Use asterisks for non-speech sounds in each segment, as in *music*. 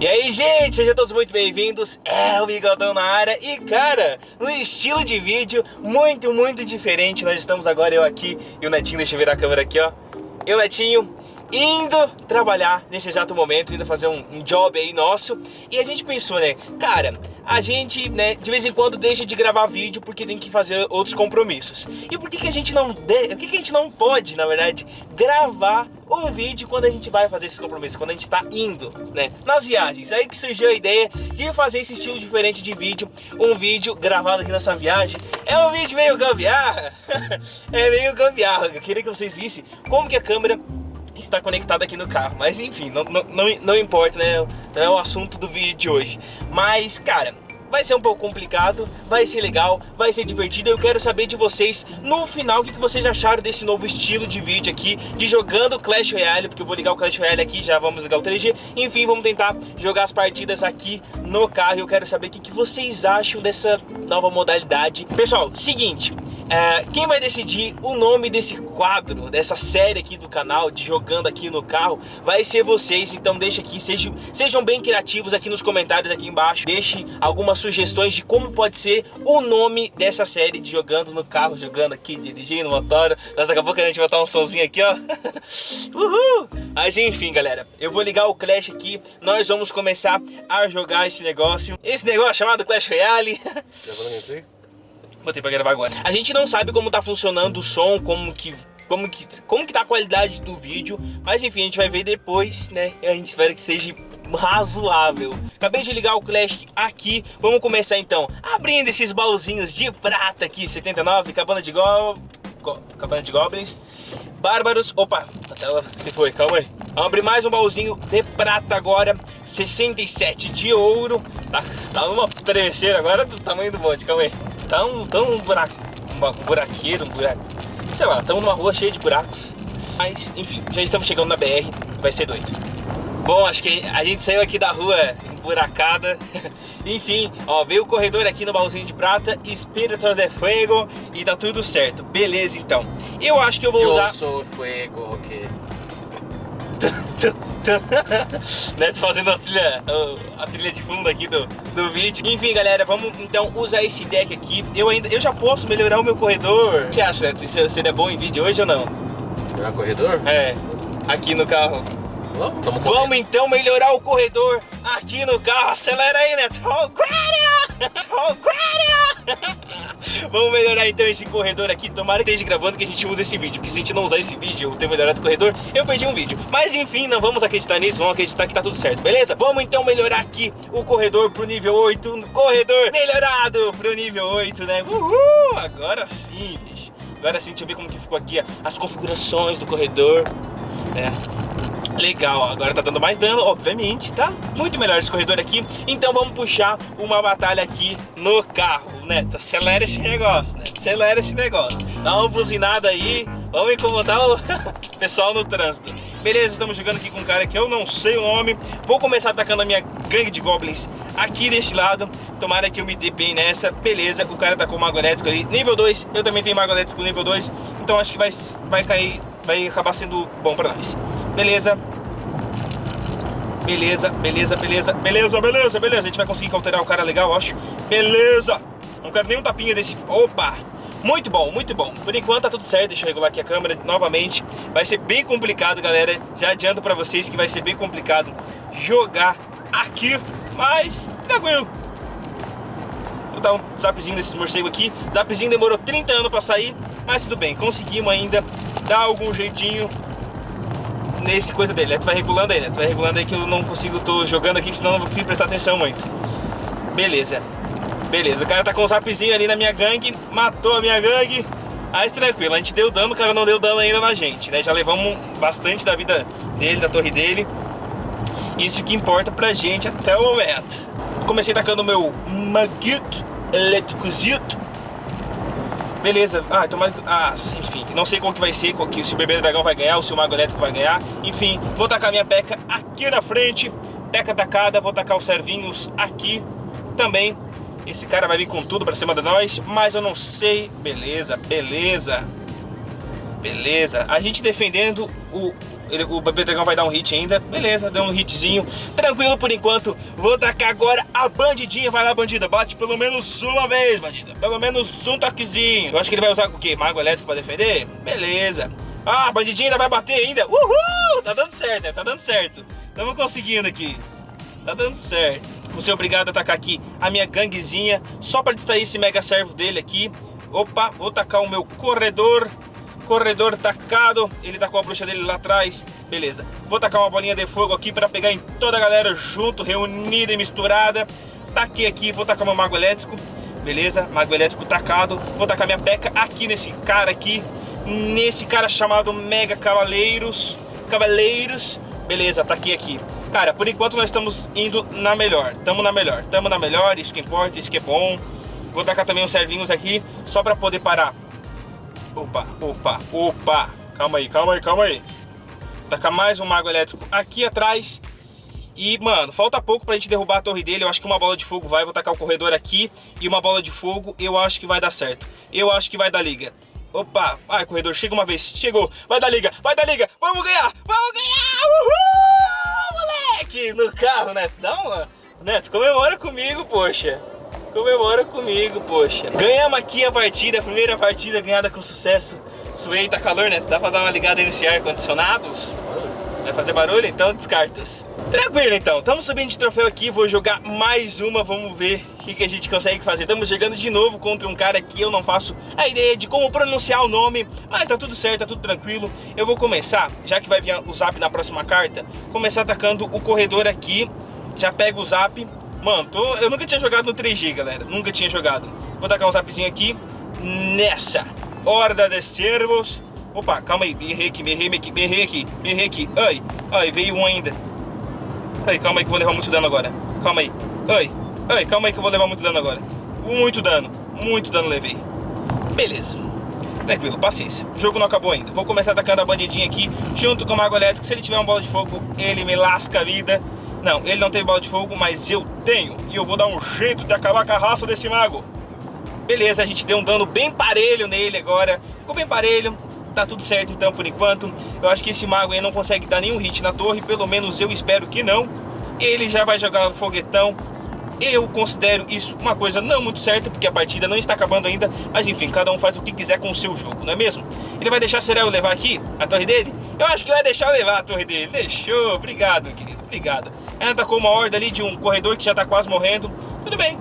E aí, gente, sejam todos muito bem-vindos, é o Bigodão na área. E, cara, no estilo de vídeo muito, muito diferente. Nós estamos agora, eu aqui e o Netinho, deixa eu virar a câmera aqui, ó. Eu, Netinho, indo trabalhar nesse exato momento, indo fazer um, um, job aí nosso. E a gente pensou, né, cara, a gente, né, de vez em quando deixa de gravar vídeo porque tem que fazer outros compromissos. E por que, que a gente não, de... por que, que a gente não pode, na verdade, gravar um vídeo quando a gente vai fazer esses compromissos, quando a gente tá indo, né, nas viagens. Aí que surgiu a ideia de fazer esse estilo diferente de vídeo, um vídeo gravado aqui nessa viagem. É um vídeo meio gambiarra, *laughs* é meio gambiarra. Eu queria que vocês vissem como que a câmera está conectado aqui no carro. Mas enfim, não, não, não, importa, né? Não é o assunto do vídeo de hoje. Mas, cara, vai ser um pouco complicado, vai ser legal, vai ser divertido. Eu quero saber de vocês no final o que vocês acharam desse novo estilo de vídeo aqui, de jogando Clash Royale, porque eu vou ligar o Clash Royale aqui, já vamos ligar o 3G. Enfim, vamos tentar jogar as partidas aqui no carro. Eu quero saber o que vocês acham dessa nova modalidade. Pessoal, seguinte, é, quem vai decidir o nome desse quadro, dessa série aqui do canal, de jogando aqui no carro, vai ser vocês. Então deixa aqui, sejam, sejam bem criativos aqui nos comentários aqui embaixo. Deixe algumas sugestões de como pode ser o nome dessa série de jogando no carro, jogando aqui, dirigindo, motor. Mas daqui a pouco a gente vai botar um somzinho aqui, ó. *laughs* Uhul! Mas enfim, galera, eu vou ligar o Clash aqui. Nós vamos começar a jogar esse negócio. Esse negócio chamado Clash Royale. *laughs* Botei pra gravar agora. A gente não sabe como tá funcionando o som, como que como que, como que tá a qualidade do vídeo, mas enfim, a gente vai ver depois, né? A gente espera que seja razoável. Acabei de ligar o Clash aqui, vamos começar então abrindo esses baúzinhos de prata aqui, 79, cabana de go... cabana de goblins, bárbaros, opa, se foi, calma aí. Vamos abrir mais um baúzinho de prata agora, 67 de ouro, tá, tá uma tremeceira agora do tamanho do bote, calma aí. Tá um, tá um, buraco, um buraqueiro, um buraco. Sei lá, estamos numa rua cheia de buracos. Mas, enfim, já estamos chegando na BR, vai ser doido. Bom, acho que a gente saiu aqui da rua emburacada. *laughs* Enfim, ó, veio o corredor aqui no baúzinho de prata, Espírito de Fuego e tá tudo certo. Beleza, então. Eu acho que eu vou usar... Eu sou fuego, ok. *laughs* Neto fazendo a trilha, a trilha de fundo aqui do, do vídeo. Enfim, galera, vamos então usar esse deck aqui. Eu ainda, eu já posso melhorar o meu corredor. O que você acha, Neto? Isso seria bom em vídeo hoje ou não? Melhorar corredor? É, aqui no carro. Vamos, vamos então melhorar o corredor aqui no carro. Acelera aí, Neto. *laughs* *laughs* Vamos melhorar então esse corredor aqui. Tomara que esteja gravando que a gente use esse vídeo. Porque se a gente não usar esse vídeo, eu ter melhorado o corredor, eu perdi um vídeo. Mas enfim, não vamos acreditar nisso. Vamos acreditar que tá tudo certo, beleza? Vamos então melhorar aqui o corredor pro nível 8. Corredor melhorado pro nível 8, né? Uhul! Agora sim, bicho. Agora sim, deixa eu ver como que ficou aqui as configurações do corredor. É. Legal, agora tá dando mais dano, obviamente, tá? Muito melhor esse corredor aqui. Então vamos puxar uma batalha aqui no carro, Neto. Acelera esse negócio, né? Acelera esse negócio. Dá uma buzinada aí, vamos incomodar o *laughs* pessoal no trânsito. Beleza, estamos jogando aqui com um cara que eu não sei o nome. Vou começar atacando a minha gangue de goblins aqui desse lado. Tomara que eu me dê bem nessa. Beleza, o cara tá com mago elétrico ali. Nível 2, eu também tenho mago elétrico nível 2. Então acho que vai, vai cair, vai acabar sendo bom pra nós. Beleza. Beleza, beleza, beleza, beleza, beleza, beleza. A gente vai conseguir cauterar o cara legal, acho. Beleza. Não quero nem um tapinha desse... Opa! Muito bom, muito bom. Por enquanto tá tudo certo, deixa eu regular aqui a câmera novamente. Vai ser bem complicado, galera. Já adianto pra vocês que vai ser bem complicado jogar aqui, mas tranquilo. Vou dar um zapzinho desses morcegos aqui. Zapzinho demorou 30 anos pra sair, mas tudo bem. Conseguimos ainda dar algum jeitinho nesse coisa dele. Né? Tu vai regulando aí, né? Tu vai regulando aí que eu não consigo, tô jogando aqui, senão não vou conseguir prestar atenção muito. Beleza. Beleza, o cara tá com um zapzinho ali na minha gangue, matou a minha gangue. Mas tranquilo, a gente deu dano, o cara não deu dano ainda na gente, né? Já levamos bastante da vida dele, da torre dele. Isso que importa pra gente até o momento. Comecei tacando o meu Maguito Elétricozito Beleza, ah, tomara que... Ah, enfim, não sei qual que vai ser, qual que, se o bebê dragão vai ganhar ou se o mago elétrico vai ganhar. Enfim, vou tacar minha peca aqui na frente. Peca tacada, vou tacar os servinhos aqui também. Esse cara vai vir com tudo pra cima de nós, mas eu não sei. Beleza, beleza. Beleza. A gente defendendo o, Ele, o bebê dragão vai dar um hit ainda. Beleza, deu um hitzinho. Tranquilo por enquanto. Vou tacar agora a bandidinha. Vai lá, bandida. Bate pelo menos uma vez, bandida. Pelo menos um toquezinho. Eu acho que ele vai usar o quê? Mago elétrico pra defender? Beleza. Ah, a bandidinha ainda vai bater ainda. Uhul! Tá dando certo, né? Tá dando certo. Estamos conseguindo aqui. Tá dando certo. Vou ser obrigado a atacar aqui a minha ganguezinha. Só pra distrair esse mega servo dele aqui. Opa, vou tacar o meu corredor corredor tacado, ele tá com a bruxa dele lá atrás, beleza. Vou tacar uma bolinha de fogo aqui para pegar em toda a galera junto, reunida e misturada. Taquei aqui, vou tacar meu mago elétrico, beleza, mago elétrico tacado. Vou tacar minha peca aqui nesse cara aqui, nesse cara chamado Mega Cavaleiros, Cavaleiros, beleza, taquei aqui. Cara, por enquanto nós estamos indo na melhor, tamo na melhor, tamo na melhor, isso que importa, isso que é bom. Vou tacar também os servinhos aqui, só para poder parar Opa, opa, opa. Calma aí, calma aí, calma aí. Tacar mais um mago elétrico aqui atrás. E, mano, falta pouco pra gente derrubar a torre dele. Eu acho que uma bola de fogo vai. Vou tacar o corredor aqui. E uma bola de fogo, eu acho que vai dar certo. Eu acho que vai dar liga. Opa, vai, corredor, chega uma vez. Chegou, vai dar liga, vai dar liga. Vamos ganhar, vamos ganhar. Uhul, moleque. No carro, Neto. Dá uma... Neto, comemora comigo, poxa. Comemora comigo, poxa. Ganhamos aqui a partida, a primeira partida ganhada com sucesso. Suei, tá calor, né? Dá pra dar uma ligada aí nesse ar-condicionado? Vai fazer barulho? Então descartas. Tranquilo então, estamos subindo de troféu aqui, vou jogar mais uma, vamos ver o que, que, a gente consegue fazer. Estamos jogando de novo contra um cara que eu não faço a ideia de como pronunciar o nome, mas tá tudo certo, tá tudo tranquilo. Eu vou começar, já que vai vir o zap na próxima carta, começar atacando o corredor aqui, já pego o zap, Mano, tô... eu nunca tinha jogado no 3G, galera. Nunca tinha jogado. Vou tacar um zapzinho aqui. Nessa. Horda de servos. Opa, calma aí. Me errei aqui, me errei aqui, me errei aqui, me errei aqui. Ai, ai, veio um ainda. Ai, calma aí que eu vou levar muito dano agora. Calma aí. Ai, ai, calma aí que eu vou levar muito dano agora. Muito dano. Muito dano levei. Beleza. Tranquilo, paciência. O jogo não acabou ainda. Vou começar atacando a bandidinha aqui, junto com o Mago Elétrico. Se ele tiver uma bola de fogo, ele me lasca a vida. Não, ele não teve bola de fogo, mas eu tenho. E eu vou dar um jeito de acabar com a raça desse mago. Beleza, a gente deu um dano bem parelho nele agora. Ficou bem parelho. Tá tudo certo então por enquanto. Eu acho que esse mago aí não consegue dar nenhum hit na torre. Pelo menos eu espero que não. Ele já vai jogar o foguetão. Eu considero isso uma coisa não muito certa, porque a partida não está acabando ainda. Mas enfim, cada um faz o que quiser com o seu jogo, não é mesmo? Ele vai deixar Serel levar aqui a torre dele? Eu acho que vai deixar eu levar a torre dele. Deixou, obrigado, querido, obrigado. Ela atacou uma horda ali de um corredor que já tá quase morrendo. Tudo bem.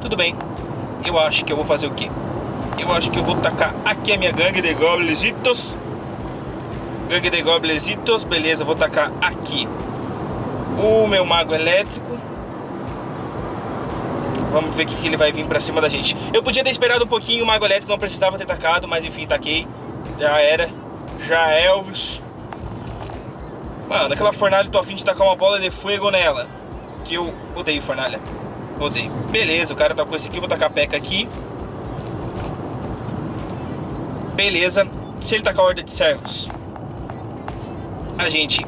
Tudo bem. Eu acho que eu vou fazer o quê? Eu acho que eu vou tacar aqui a minha gangue de goblesitos. Gangue de goblesitos. Beleza, vou tacar aqui o meu mago elétrico. Vamos ver o que, ele vai vir pra cima da gente. Eu podia ter esperado um pouquinho, o mago elétrico não precisava ter tacado, mas enfim, taquei. Já era. Já Elvis. Mano, aquela fornalha tô afim de tacar uma bola de fogo nela. Que eu odeio fornalha. Odeio. Beleza, o cara tá com esse aqui, vou tacar a peca aqui. Beleza. Se ele tacar a horda de servos, a gente...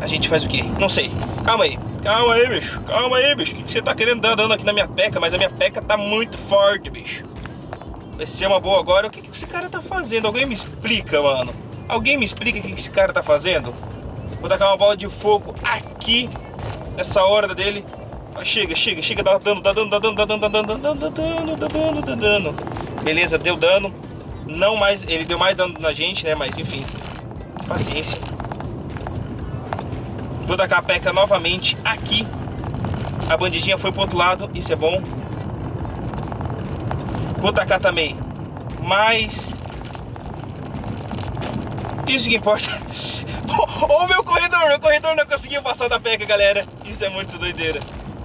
A gente faz o quê? Não sei. Calma aí. Calma aí, bicho. Calma aí, bicho. O que, você tá querendo dar dano aqui na minha peca? Mas a minha peca tá muito forte, bicho. Vai ser uma boa agora. O que, que esse cara tá fazendo? Alguém me explica, mano. Alguém me explica o que esse cara tá fazendo? Vou tacar uma bola de fogo aqui, nessa hora dele. Ah, chega, chega, chega, dá dano, dá dano, dá dano, dá dano, dá dano, dá dano, dá dano, dá dano, dá dano. Beleza, deu dano. Não mais, ele deu mais dano na gente, né? Mas enfim, paciência. Vou tacar a peca novamente aqui. A bandidinha foi pro outro lado, isso é bom. Vou tacar também mais... Isso que importa. *laughs* Oh, meu corredor, meu corredor não conseguiu passar da peca, galera. Isso é muito doideira.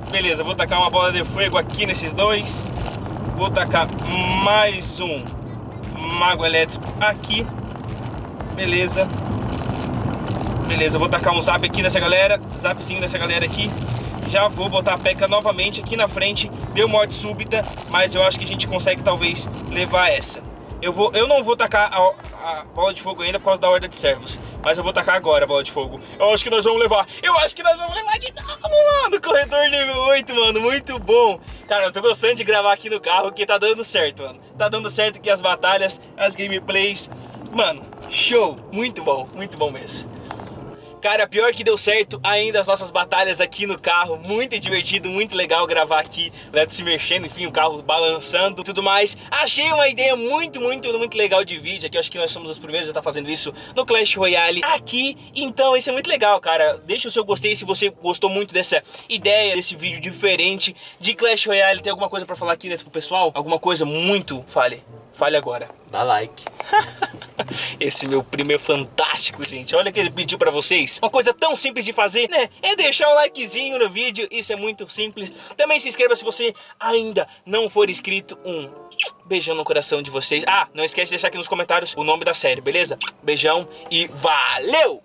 Beleza, vou tacar uma bola de fogo aqui nesses dois. Vou tacar mais um mago elétrico aqui. Beleza. Beleza, vou tacar um zap aqui nessa galera. Zapzinho nessa galera aqui. Já vou botar a peca novamente aqui na frente. Deu morte súbita, mas eu acho que a gente consegue talvez levar essa. Eu, vou, eu não vou tacar a, a bola de fogo ainda por causa da horda de servos. Mas eu vou tacar agora a bola de fogo. Eu acho que nós vamos levar. Eu acho que nós vamos levar de novo, mano. Corredor nível 8, mano. Muito bom. Cara, eu tô gostando de gravar aqui no carro, porque tá dando certo, mano. Tá dando certo aqui as batalhas, as gameplays. Mano, Show! Muito bom, muito bom mesmo. Cara, pior que deu certo ainda as nossas batalhas aqui no carro. Muito divertido, muito legal gravar aqui, né? Se mexendo, enfim, o carro balançando tudo mais. Achei uma ideia muito, muito, muito legal de vídeo aqui. Acho que nós somos os primeiros a estar tá fazendo isso no Clash Royale aqui. Então, isso é muito legal, cara. Deixa o seu gostei se você gostou muito dessa ideia, desse vídeo diferente de Clash Royale. Tem alguma coisa pra falar aqui dentro pro pessoal? Alguma coisa muito? Fale. Fale agora. Dá like. *laughs* *laughs* Esse meu primo é fantástico, gente. Olha o que ele pediu pra vocês. Uma coisa tão simples de fazer, né? É deixar um likezinho no vídeo. Isso é muito simples. Também se inscreva se você ainda não for inscrito. Um beijão no coração de vocês. Ah, não esquece de deixar aqui nos comentários o nome da série, beleza? Beijão e valeu!